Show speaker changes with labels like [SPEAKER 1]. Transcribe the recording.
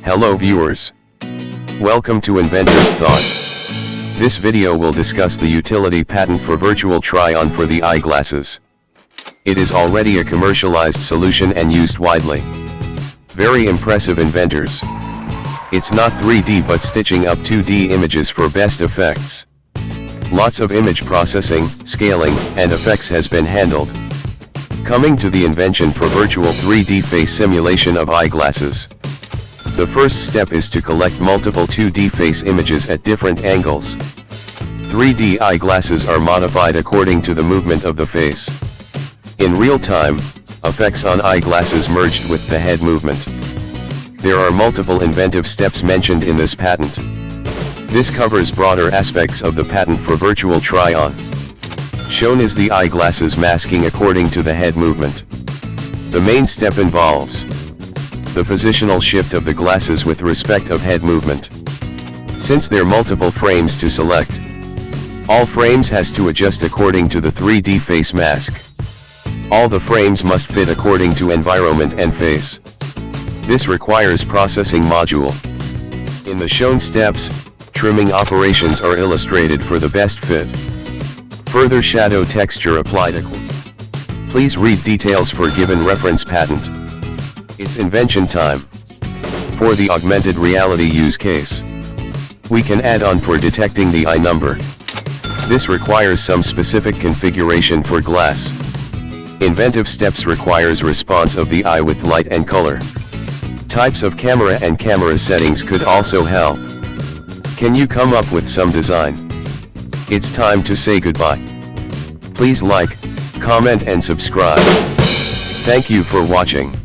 [SPEAKER 1] Hello viewers. Welcome to Inventor's Thought. This video will discuss the utility patent for virtual try-on for the eyeglasses. It is already a commercialized solution and used widely. Very impressive inventors. It's not 3D but stitching up 2D images for best effects. Lots of image processing, scaling, and effects has been handled. Coming to the invention for virtual 3D face simulation of eyeglasses. The first step is to collect multiple 2D face images at different angles. 3D eyeglasses are modified according to the movement of the face. In real time, effects on eyeglasses merged with the head movement. There are multiple inventive steps mentioned in this patent. This covers broader aspects of the patent for virtual try-on. Shown is the eyeglasses masking according to the head movement. The main step involves the positional shift of the glasses with respect of head movement. Since there are multiple frames to select, all frames has to adjust according to the 3D face mask. All the frames must fit according to environment and face. This requires processing module. In the shown steps, trimming operations are illustrated for the best fit. Further shadow texture applied. Please read details for given reference patent. It's invention time. For the augmented reality use case. We can add on for detecting the eye number. This requires some specific configuration for glass. Inventive steps requires response of the eye with light and color. Types of camera and camera settings could also help. Can you come up with some design? It's time to say goodbye. Please like, comment and subscribe. Thank you for watching.